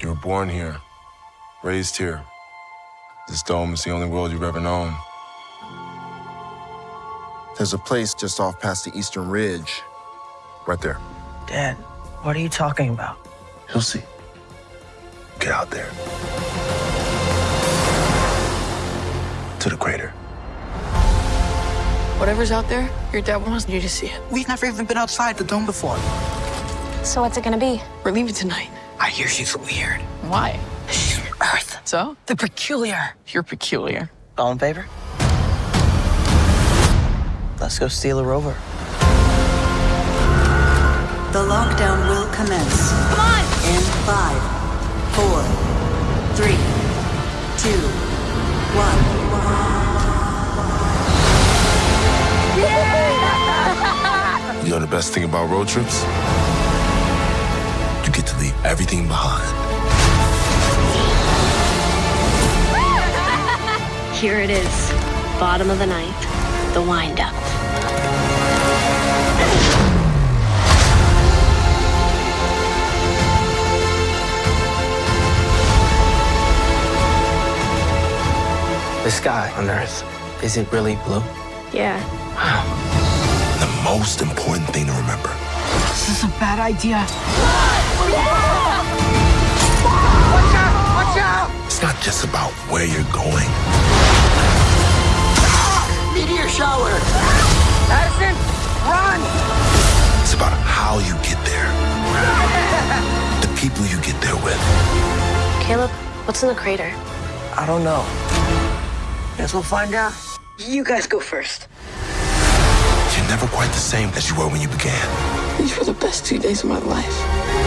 You were born here, raised here. This dome is the only world you've ever known. There's a place just off past the Eastern Ridge. Right there. Dad, what are you talking about? You'll see. Get out there. To the crater. Whatever's out there, your dad wants you to see it. We've never even been outside the dome before. So what's it gonna be? We're leaving tonight. I hear she's weird. Why? She's from Earth. So? The peculiar. You're peculiar. All in favor? Let's go steal a rover. The lockdown will commence. Come on! In five, four, three, two, one. You know the best thing about road trips? You get to leave everything behind. Here it is. Bottom of the ninth. The wind up. The sky on Earth, is it really blue? Yeah. The most important thing to remember This is a bad idea. It's about where you're going, Meteor shower! Addison, run! it's about how you get there. The people you get there with. Caleb, what's in the crater? I don't know. Guess we'll find out. You guys go first. You're never quite the same as you were when you began. These were the best two days of my life.